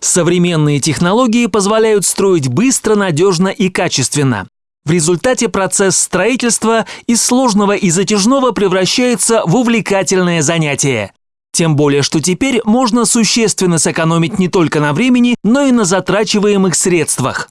Современные технологии позволяют строить быстро, надежно и качественно. В результате процесс строительства из сложного и затяжного превращается в увлекательное занятие. Тем более, что теперь можно существенно сэкономить не только на времени, но и на затрачиваемых средствах.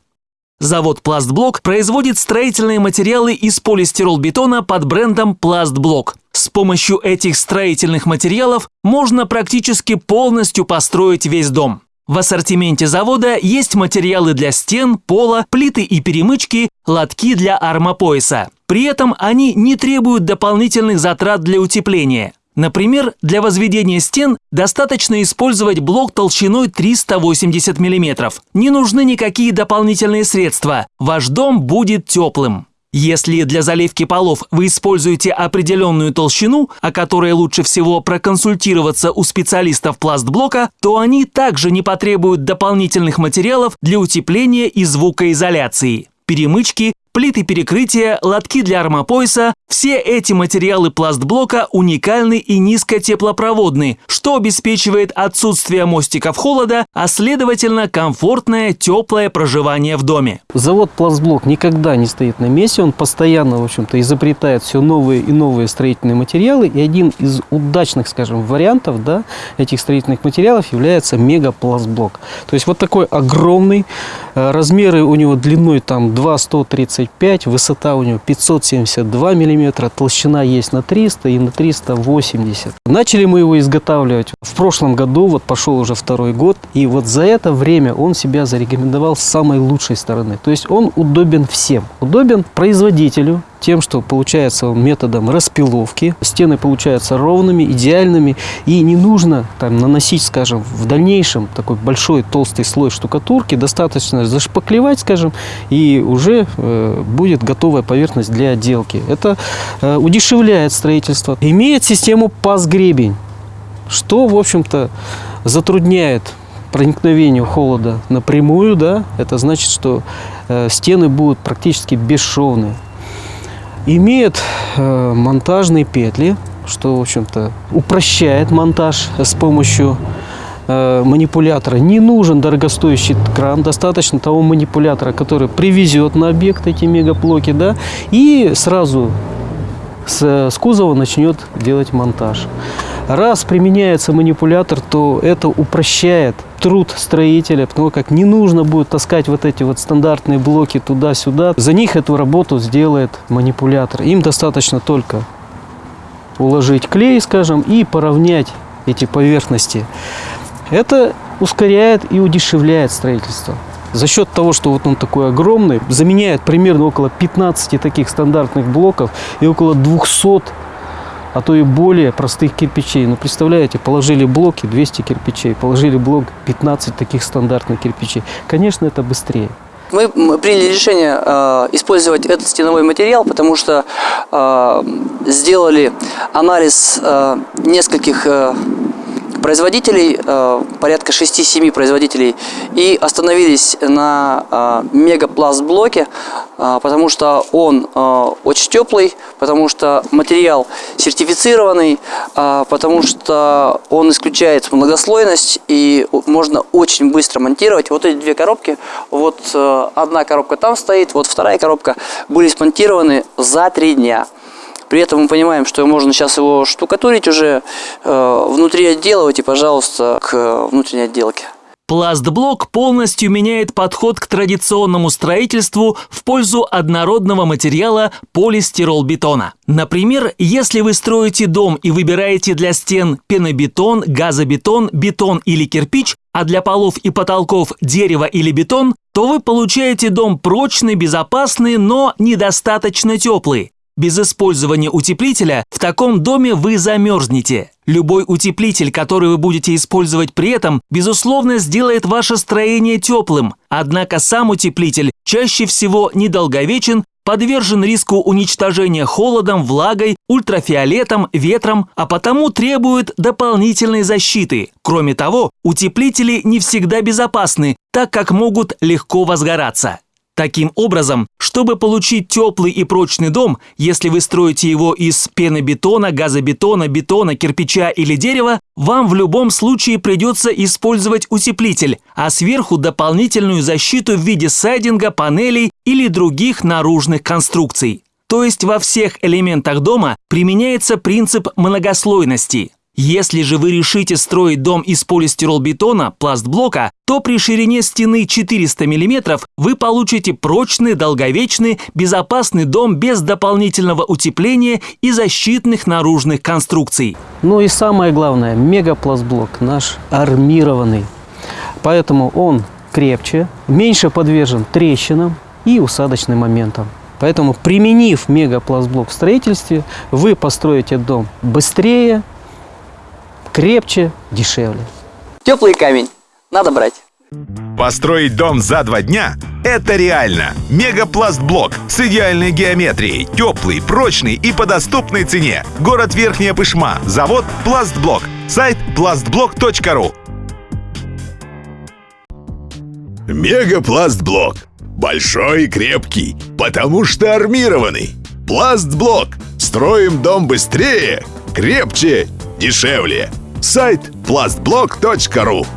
Завод «Пластблок» производит строительные материалы из полистиролбетона под брендом «Пластблок». С помощью этих строительных материалов можно практически полностью построить весь дом. В ассортименте завода есть материалы для стен, пола, плиты и перемычки, лотки для армопояса. При этом они не требуют дополнительных затрат для утепления. Например, для возведения стен достаточно использовать блок толщиной 380 мм. Не нужны никакие дополнительные средства. Ваш дом будет теплым. Если для заливки полов вы используете определенную толщину, о которой лучше всего проконсультироваться у специалистов пластблока, то они также не потребуют дополнительных материалов для утепления и звукоизоляции. Перемычки, плиты перекрытия, лотки для армопояса – все эти материалы пластблока уникальны и низкотеплопроводны, что обеспечивает отсутствие мостиков холода, а следовательно комфортное теплое проживание в доме. Завод пластблок никогда не стоит на месте, он постоянно, в общем-то, изобретает все новые и новые строительные материалы, и один из удачных, скажем, вариантов да, этих строительных материалов является мегапластблок. То есть вот такой огромный, э, размеры у него длиной там 2,135, высота у него 572 миллиметра, толщина есть на 300 и на 380. Начали мы его изготавливать в прошлом году, вот пошел уже второй год, и вот за это время он себя зарекомендовал с самой лучшей стороны. То есть он удобен всем. Удобен производителю, тем, что получается он методом распиловки. Стены получаются ровными, идеальными. И не нужно там, наносить, скажем, в дальнейшем такой большой толстый слой штукатурки. Достаточно зашпаклевать, скажем, и уже э, будет готовая поверхность для отделки. Это э, удешевляет строительство. Имеет систему паз-гребень, что, в общем-то, затрудняет проникновению холода напрямую, да, это значит, что э, стены будут практически бесшовные имеет э, монтажные петли, что, в общем-то, упрощает монтаж с помощью э, манипулятора. Не нужен дорогостоящий кран, достаточно того манипулятора, который привезет на объект эти мегаплоки, да, и сразу с, с кузова начнет делать монтаж. Раз применяется манипулятор, то это упрощает труд строителя, потому как не нужно будет таскать вот эти вот стандартные блоки туда-сюда. За них эту работу сделает манипулятор. Им достаточно только уложить клей, скажем, и поравнять эти поверхности. Это ускоряет и удешевляет строительство. За счет того, что вот он такой огромный, заменяет примерно около 15 таких стандартных блоков и около 200 а то и более простых кирпичей. Ну, представляете, положили блоки 200 кирпичей, положили блок 15 таких стандартных кирпичей. Конечно, это быстрее. Мы приняли решение э, использовать этот стеновой материал, потому что э, сделали анализ э, нескольких э, производителей, э, порядка 6-7 производителей, и остановились на э, мегапласт-блоке, э, потому что он очень теплый, потому что материал сертифицированный, потому что он исключает многослойность и можно очень быстро монтировать. Вот эти две коробки, вот одна коробка там стоит, вот вторая коробка, были смонтированы за три дня. При этом мы понимаем, что можно сейчас его штукатурить уже, э, внутри отделывать и, пожалуйста, к внутренней отделке. Пластблок полностью меняет подход к традиционному строительству в пользу однородного материала полистиролбетона. Например, если вы строите дом и выбираете для стен пенобетон, газобетон, бетон или кирпич, а для полов и потолков дерево или бетон, то вы получаете дом прочный, безопасный, но недостаточно теплый. Без использования утеплителя в таком доме вы замерзнете. Любой утеплитель, который вы будете использовать при этом, безусловно, сделает ваше строение теплым. Однако сам утеплитель чаще всего недолговечен, подвержен риску уничтожения холодом, влагой, ультрафиолетом, ветром, а потому требует дополнительной защиты. Кроме того, утеплители не всегда безопасны, так как могут легко возгораться. Таким образом, чтобы получить теплый и прочный дом, если вы строите его из пенобетона, газобетона, бетона, кирпича или дерева, вам в любом случае придется использовать утеплитель, а сверху дополнительную защиту в виде сайдинга, панелей или других наружных конструкций. То есть во всех элементах дома применяется принцип многослойности. Если же вы решите строить дом из полистиролбетона, пластблока, то при ширине стены 400 мм вы получите прочный, долговечный, безопасный дом без дополнительного утепления и защитных наружных конструкций. Ну и самое главное, мегапластблок наш армированный. Поэтому он крепче, меньше подвержен трещинам и усадочным моментам. Поэтому, применив мегапластблок в строительстве, вы построите дом быстрее, крепче, дешевле. Теплый камень. Надо брать. Построить дом за два дня – это реально. Мегапластблок с идеальной геометрией, теплый, прочный и по доступной цене. Город Верхняя Пышма, завод Пластблок, сайт plastblok.ru Мегапластблок. Большой и крепкий, потому что армированный. Пластблок. Строим дом быстрее, крепче, дешевле. Сайт plastblok.ru